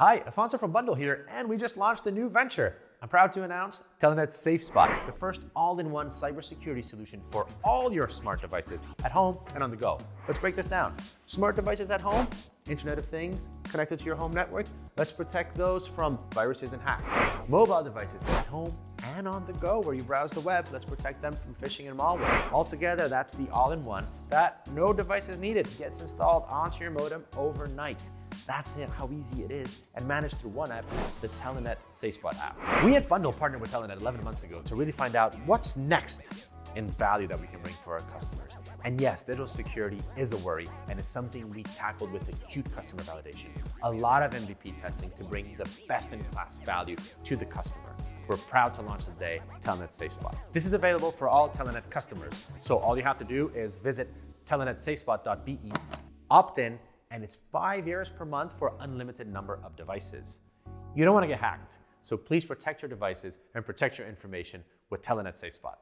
Hi, Afonso from Bundl here, and we just launched a new venture. I'm proud to announce Telenet SafeSpot, the first all-in-one cybersecurity solution for all your smart devices at home and on the go. Let's break this down. Smart devices at home, Internet of Things, connected to your home network. Let's protect those from viruses and hacks. Mobile devices at home and on the go where you browse the web. Let's protect them from phishing and malware. Altogether, that's the all-in-one that no device is needed. Gets installed onto your modem overnight. That's it, how easy it is, and managed through one app, the Telenet SafeSpot app. We at Bundl partnered with Telenet 11 months ago to really find out what's next in value that we can bring for our customers. And yes, digital security is a worry, and it's something we tackled with acute customer validation. A lot of MVP testing to bring the best-in-class value to the customer. We're proud to launch today Telenet SafeSpot. This is available for all Telenet customers, so all you have to do is visit telenetsafespot.be, opt in, and it's five years per month for unlimited number of devices. You don't want to get hacked, so please protect your devices and protect your information with Telenet SafeSpot.